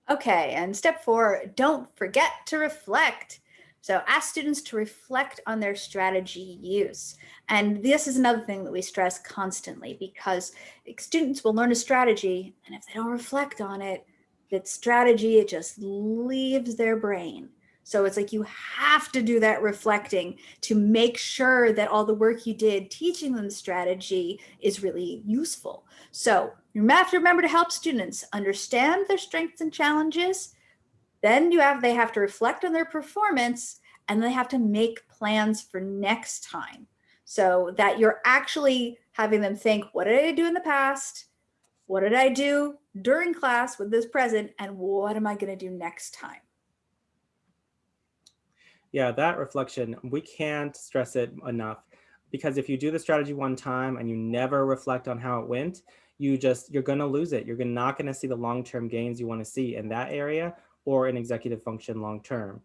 Okay, and step four, don't forget to reflect. So ask students to reflect on their strategy use. And this is another thing that we stress constantly because students will learn a strategy and if they don't reflect on it, that strategy, it just leaves their brain. So it's like you have to do that reflecting to make sure that all the work you did teaching them the strategy is really useful. So you have to remember to help students understand their strengths and challenges, then you have they have to reflect on their performance and they have to make plans for next time so that you're actually having them think, what did I do in the past? What did I do during class with this present? And what am I going to do next time? Yeah, that reflection, we can't stress it enough because if you do the strategy one time and you never reflect on how it went, you just, you're to lose it. You're not to see the long-term gains you want to see in that area or in executive function long term.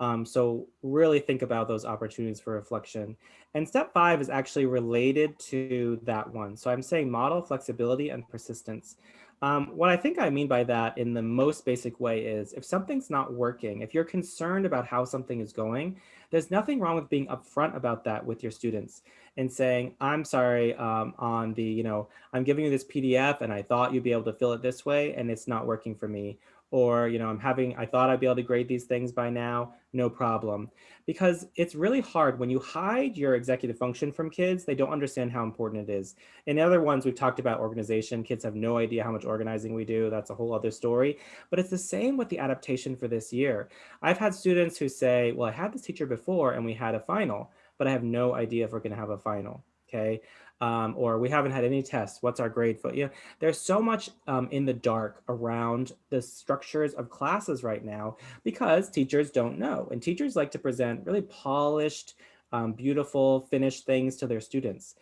Um, so really think about those opportunities for reflection. And step five is actually related to that one. So I'm saying model flexibility and persistence. Um, what I think I mean by that in the most basic way is if something's not working, if you're concerned about how something is going, there's nothing wrong with being upfront about that with your students and saying, I'm sorry um, on the, you know, I'm giving you this PDF and I thought you'd be able to fill it this way and it's not working for me or you know i'm having i thought i'd be able to grade these things by now no problem. Because it's really hard when you hide your executive function from kids they don't understand how important it is. In other ones we've talked about organization. Kids have no idea how much organizing we do. That's a whole other story. But it's the same with the adaptation for this year. I've had students who say well i had this teacher before and we had a final but i have no idea if we're going to have a final okay um, or we haven't had any tests. What's our grade for? You know, there's so much um, in the dark around the structures of classes right now because teachers don't know. And teachers like to present really polished, um, beautiful, finished things to their students.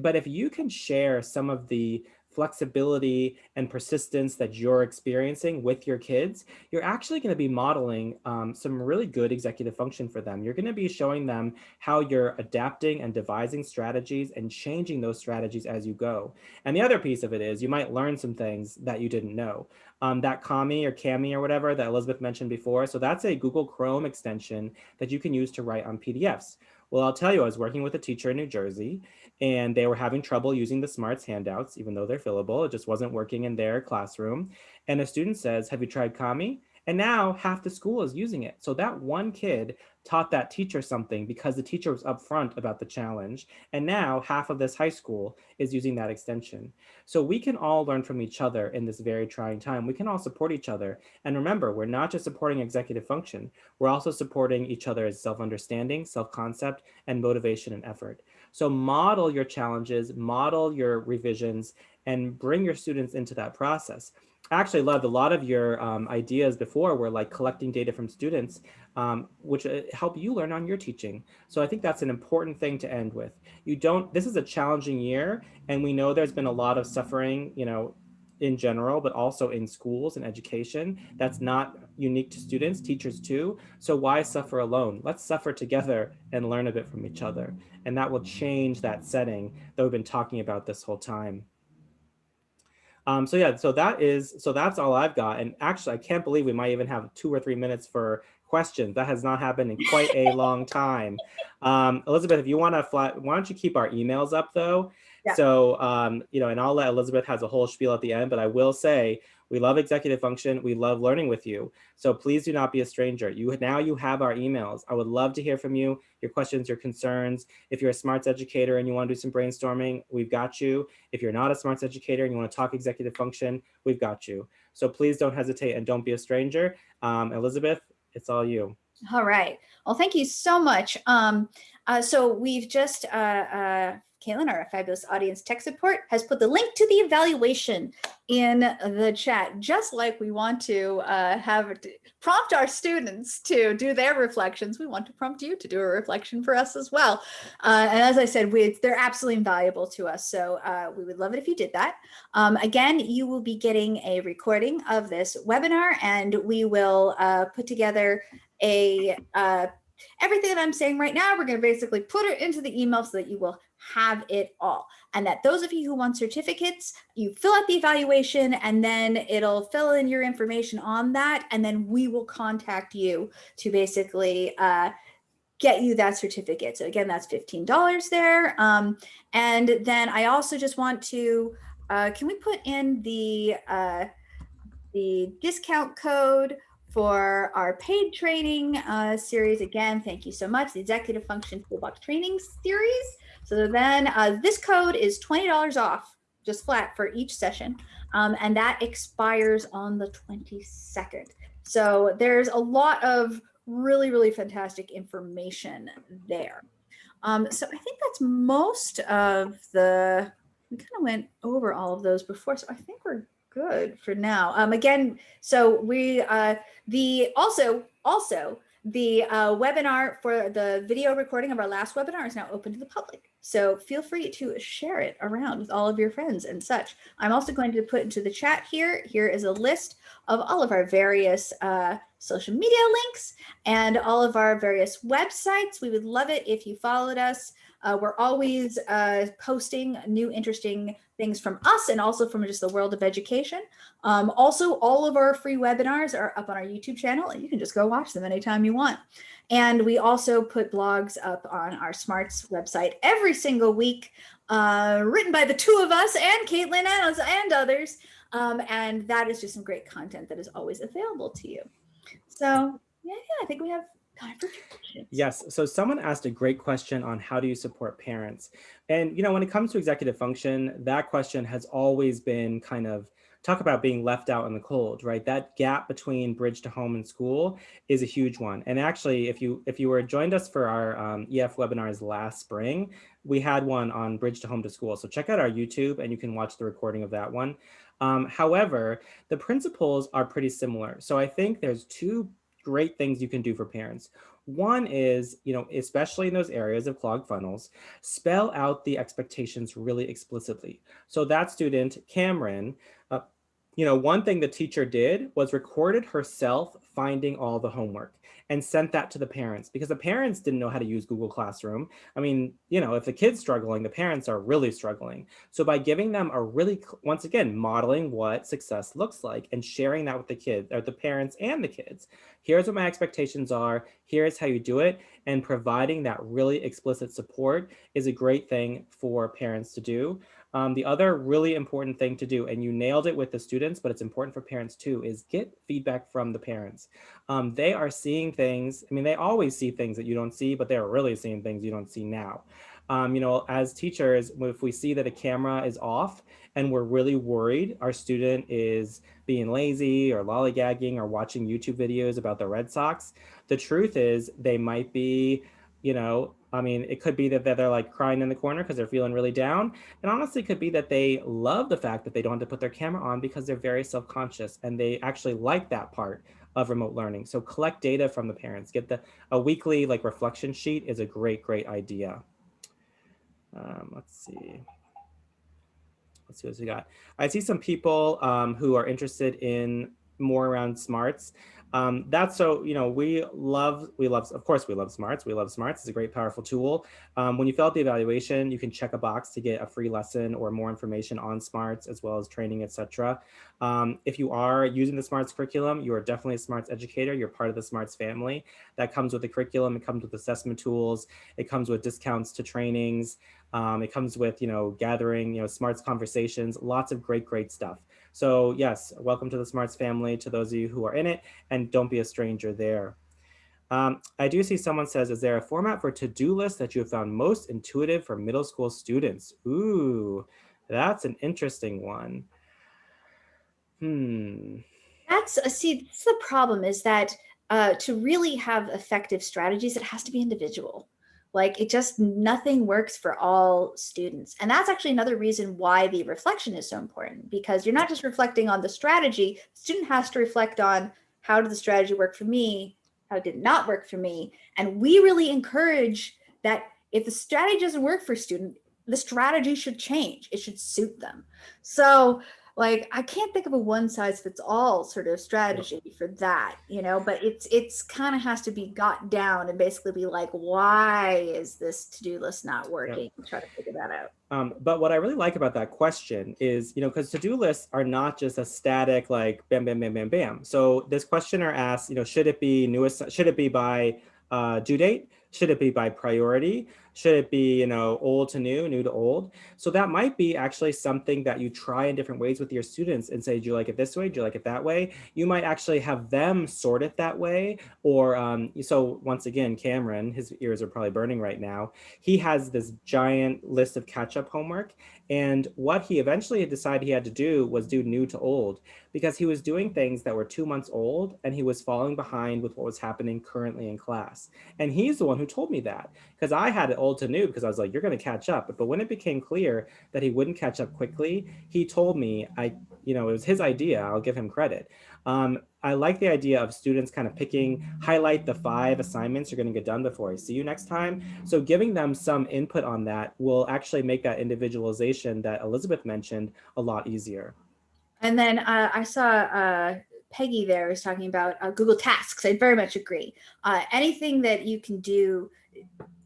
But if you can share some of the flexibility and persistence that you're experiencing with your kids, you're actually going to be modeling um, some really good executive function for them. You're going to be showing them how you're adapting and devising strategies and changing those strategies as you go. And the other piece of it is you might learn some things that you didn't know. Um, that Kami or Kami or whatever that Elizabeth mentioned before. So that's a Google Chrome extension that you can use to write on PDFs. Well, I'll tell you, I was working with a teacher in New Jersey and they were having trouble using the smarts handouts, even though they're fillable. It just wasn't working in their classroom. And a student says, have you tried Kami? And now half the school is using it. So that one kid taught that teacher something because the teacher was upfront about the challenge. And now half of this high school is using that extension. So we can all learn from each other in this very trying time. We can all support each other. And remember, we're not just supporting executive function. We're also supporting each other's self-understanding, self-concept, and motivation and effort. So model your challenges, model your revisions, and bring your students into that process. I actually loved a lot of your um, ideas before were like collecting data from students, um, which uh, help you learn on your teaching. So I think that's an important thing to end with. You don't, this is a challenging year and we know there's been a lot of suffering, you know, in general, but also in schools and education. That's not unique to students, teachers too. So why suffer alone? Let's suffer together and learn a bit from each other. And that will change that setting that we've been talking about this whole time. Um, so yeah, so that is, so that's all I've got. And actually, I can't believe we might even have two or three minutes for questions. That has not happened in quite a [laughs] long time. Um, Elizabeth, if you want to fly, why don't you keep our emails up though? Yeah. So, um, you know, and I'll let Elizabeth has a whole spiel at the end, but I will say we love executive function. We love learning with you. So please do not be a stranger. You Now you have our emails. I would love to hear from you, your questions, your concerns. If you're a smarts educator and you want to do some brainstorming, we've got you. If you're not a smarts educator and you want to talk executive function, we've got you. So please don't hesitate and don't be a stranger. Um, Elizabeth, it's all you. All right. Well, thank you so much. Um, uh, so we've just, uh, uh, Caitlin, our fabulous audience tech support, has put the link to the evaluation in the chat, just like we want to uh, have prompt our students to do their reflections. We want to prompt you to do a reflection for us as well. Uh, and as I said, we, they're absolutely invaluable to us. So uh, we would love it if you did that. Um, again, you will be getting a recording of this webinar and we will uh, put together a uh, everything that I'm saying right now, we're going to basically put it into the email so that you will have it all. And that those of you who want certificates, you fill out the evaluation and then it'll fill in your information on that. And then we will contact you to basically uh, get you that certificate. So again, that's $15 there. Um, and then I also just want to, uh, can we put in the, uh, the discount code for our paid training uh, series. Again, thank you so much. The Executive Function Toolbox Training Series. So then uh, this code is $20 off, just flat for each session. Um, and that expires on the 22nd. So there's a lot of really, really fantastic information there. Um, so I think that's most of the, we kind of went over all of those before. So I think we're good for now. Um, again, so we, uh, the, also, also the uh, webinar for the video recording of our last webinar is now open to the public. So feel free to share it around with all of your friends and such. I'm also going to put into the chat here, here is a list of all of our various uh, social media links and all of our various websites. We would love it if you followed us. Uh, we're always uh, posting new interesting things from us and also from just the world of education. Um, also, all of our free webinars are up on our YouTube channel and you can just go watch them anytime you want. And we also put blogs up on our Smarts website every single week, uh, written by the two of us and Caitlin and, and others. Um, and that is just some great content that is always available to you. So yeah, yeah I think we have. Yes. So someone asked a great question on how do you support parents? And, you know, when it comes to executive function, that question has always been kind of talk about being left out in the cold, right? That gap between bridge to home and school is a huge one. And actually, if you if you were joined us for our um, EF webinars last spring, we had one on bridge to home to school. So check out our YouTube and you can watch the recording of that one. Um, however, the principles are pretty similar. So I think there's two great things you can do for parents. One is, you know, especially in those areas of clogged funnels, spell out the expectations really explicitly. So that student, Cameron, uh, you know, one thing the teacher did was recorded herself finding all the homework and sent that to the parents because the parents didn't know how to use Google Classroom. I mean, you know, if the kid's struggling, the parents are really struggling. So by giving them a really, once again, modeling what success looks like and sharing that with the kids or the parents and the kids, here's what my expectations are, here's how you do it, and providing that really explicit support is a great thing for parents to do. Um, the other really important thing to do, and you nailed it with the students, but it's important for parents too, is get feedback from the parents. Um, they are seeing things, I mean, they always see things that you don't see, but they're really seeing things you don't see now. Um, you know, as teachers, if we see that a camera is off and we're really worried our student is being lazy or lollygagging or watching YouTube videos about the Red Sox, the truth is they might be, you know, I mean, it could be that they're, like crying in the corner because they're feeling really down. And honestly, it could be that they love the fact that they don't have to put their camera on because they're very self-conscious and they actually like that part of remote learning. So collect data from the parents. Get the a weekly like reflection sheet is a great, great idea. Um, let's see. Let's see what we got. I see some people um, who are interested in more around smarts. Um, that's so, you know, we love, we love, of course, we love smarts. We love smarts. It's a great, powerful tool. Um, when you fill out the evaluation, you can check a box to get a free lesson or more information on smarts as well as training, etc. Um, if you are using the smarts curriculum, you are definitely a smarts educator. You're part of the smarts family. That comes with the curriculum. It comes with assessment tools. It comes with discounts to trainings. Um, it comes with, you know, gathering, you know, smarts conversations, lots of great, great stuff. So yes, welcome to the smarts family to those of you who are in it and don't be a stranger there. Um, I do see someone says, is there a format for to-do list that you have found most intuitive for middle school students? Ooh, that's an interesting one. Hmm. That's a see, that's the problem is that uh, to really have effective strategies, it has to be individual. Like it just nothing works for all students. And that's actually another reason why the reflection is so important because you're not just reflecting on the strategy, the student has to reflect on how did the strategy work for me? How did it not work for me? And we really encourage that if the strategy doesn't work for a student, the strategy should change. It should suit them. So like I can't think of a one size fits all sort of strategy for that, you know, but it's it's kind of has to be got down and basically be like, why is this to-do list not working? Try to figure that out. Um, but what I really like about that question is, you know, because to-do lists are not just a static like bam, bam, bam, bam, bam. So this questioner asks, you know, should it be newest, should it be by uh, due date? Should it be by priority? Should it be, you know, old to new, new to old? So that might be actually something that you try in different ways with your students and say, do you like it this way? Do you like it that way? You might actually have them sort it that way. Or um, so once again, Cameron, his ears are probably burning right now. He has this giant list of catch up homework. And what he eventually decided he had to do was do new to old because he was doing things that were two months old and he was falling behind with what was happening currently in class. And he's the one who told me that because I had it old to new because I was like, you're going to catch up. But, but when it became clear that he wouldn't catch up quickly, he told me, I, you know, it was his idea. I'll give him credit. Um, I like the idea of students kind of picking, highlight the five assignments you're going to get done before I see you next time. So giving them some input on that will actually make that individualization that Elizabeth mentioned a lot easier. And then uh, I saw uh, Peggy there was talking about uh, Google Tasks. I very much agree. Uh, anything that you can do,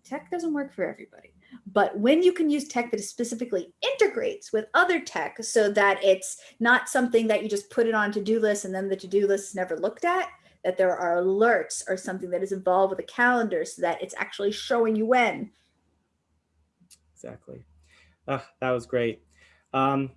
tech doesn't work for everybody. But when you can use tech that specifically integrates with other tech so that it's not something that you just put it on to-do list and then the to-do list is never looked at, that there are alerts or something that is involved with a calendar so that it's actually showing you when. Exactly. That was great. Um,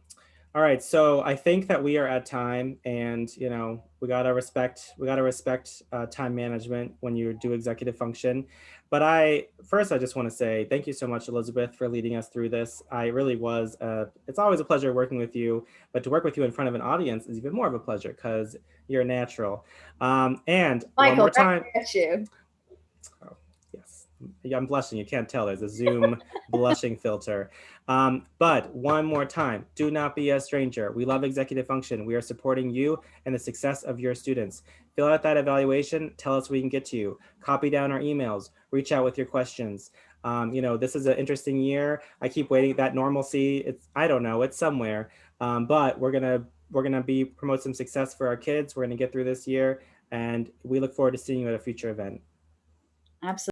all right, so I think that we are at time and, you know, we gotta respect, we gotta respect uh, time management when you do executive function. But I, first, I just wanna say thank you so much, Elizabeth, for leading us through this. I really was, uh, it's always a pleasure working with you, but to work with you in front of an audience is even more of a pleasure because you're natural. Um, and Michael, one more time. you. Oh, yes, I'm blushing, you can't tell, there's a Zoom [laughs] blushing filter. Um, but one more time, do not be a stranger. We love executive function. We are supporting you and the success of your students. Fill out that evaluation, tell us we can get to you. Copy down our emails, reach out with your questions. Um, you know, this is an interesting year. I keep waiting that normalcy. It's, I don't know, it's somewhere, um, but we're gonna, we're gonna be promote some success for our kids. We're gonna get through this year and we look forward to seeing you at a future event. Absolutely.